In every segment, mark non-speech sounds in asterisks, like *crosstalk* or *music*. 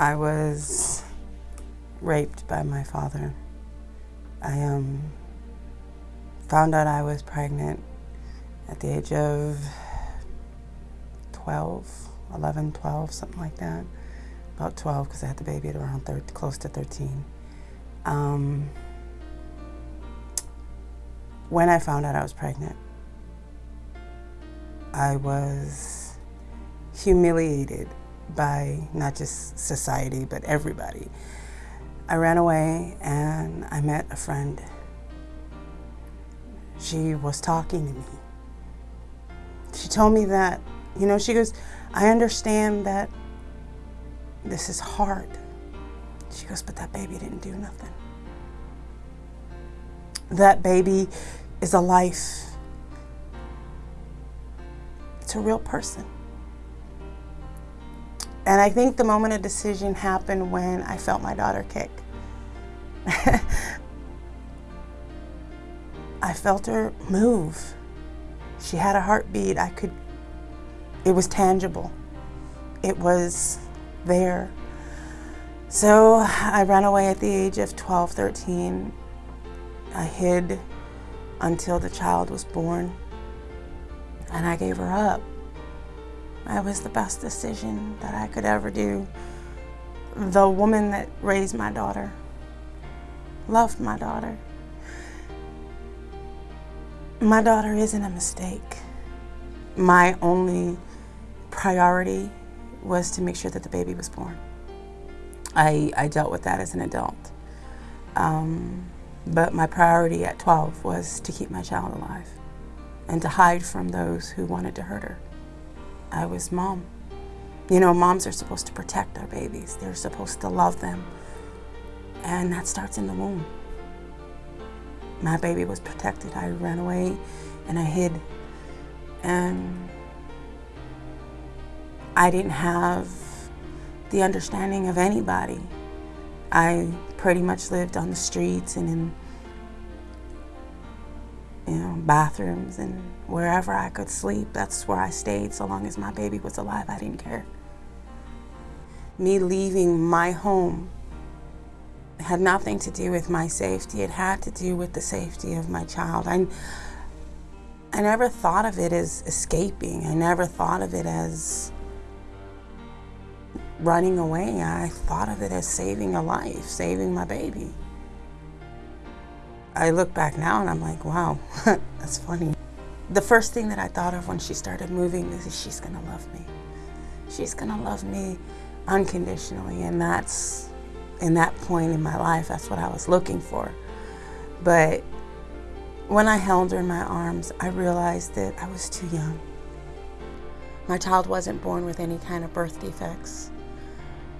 I was raped by my father. I um, found out I was pregnant at the age of 12, 11, 12, something like that. About 12 because I had the baby at around 30, close to 13. Um, when I found out I was pregnant, I was humiliated by not just society, but everybody. I ran away and I met a friend. She was talking to me. She told me that, you know, she goes, I understand that this is hard. She goes, but that baby didn't do nothing. That baby is a life. It's a real person. And I think the moment of decision happened when I felt my daughter kick. *laughs* I felt her move. She had a heartbeat. I could, it was tangible. It was there. So I ran away at the age of 12, 13. I hid until the child was born and I gave her up. It was the best decision that I could ever do. The woman that raised my daughter loved my daughter. My daughter isn't a mistake. My only priority was to make sure that the baby was born. I, I dealt with that as an adult. Um, but my priority at 12 was to keep my child alive and to hide from those who wanted to hurt her. I was mom. You know, moms are supposed to protect their babies. They're supposed to love them. And that starts in the womb. My baby was protected. I ran away and I hid. And I didn't have the understanding of anybody. I pretty much lived on the streets and in you know, bathrooms and wherever I could sleep. That's where I stayed so long as my baby was alive. I didn't care. Me leaving my home had nothing to do with my safety. It had to do with the safety of my child. I, I never thought of it as escaping. I never thought of it as running away. I thought of it as saving a life, saving my baby. I look back now and I'm like, wow, *laughs* that's funny. The first thing that I thought of when she started moving is she's gonna love me. She's gonna love me unconditionally and that's, in that point in my life, that's what I was looking for. But when I held her in my arms, I realized that I was too young. My child wasn't born with any kind of birth defects.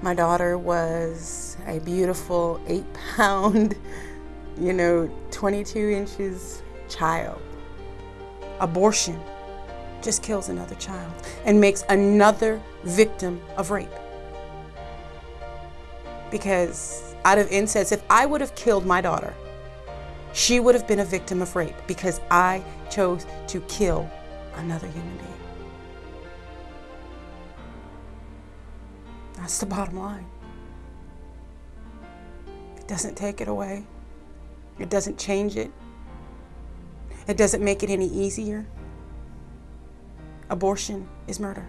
My daughter was a beautiful eight pound, you know, 22 inches child. Abortion just kills another child and makes another victim of rape. Because out of incest, if I would have killed my daughter, she would have been a victim of rape because I chose to kill another human being. That's the bottom line. It doesn't take it away. It doesn't change it. It doesn't make it any easier. Abortion is murder.